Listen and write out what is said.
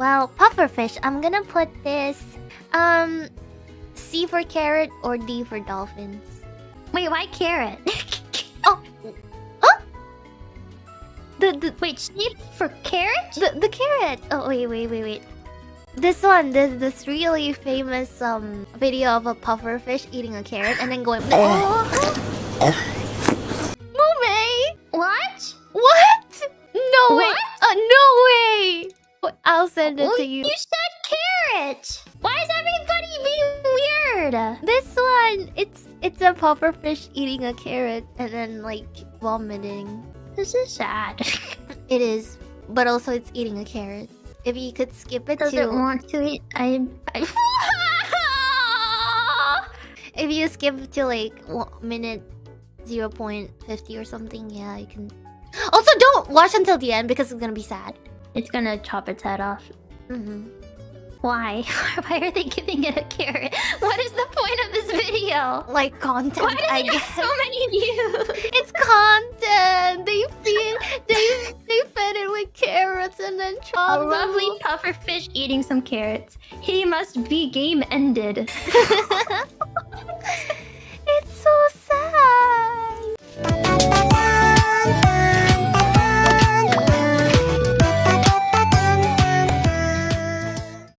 Well, pufferfish. I'm gonna put this. Um, C for carrot or D for dolphins. Wait, why carrot? oh, huh? The the wait, sheep for carrot? The the carrot. Oh wait wait wait wait. This one, this this really famous um video of a pufferfish eating a carrot and then going. Oh. I'll send it Well, to you. You said carrot. Why is everybody being weird? This one, it's it's a pufferfish eating a carrot and then like vomiting. This is sad. It is, but also it's eating a carrot. If you could skip it Does to, it want to eat? I. I... if you skip to like minute zero point fifty or something, yeah, you can. Also, don't watch until the end because it's gonna be sad. It's gonna chop its head off. Mm-hmm. Why? Why are they giving it a carrot? What is the point of this video? Like content, Why does I it guess. so many views? It's content. They feed, they they fed it with carrots and then A chopped lovely puffer fish eating some carrots. He must be game ended.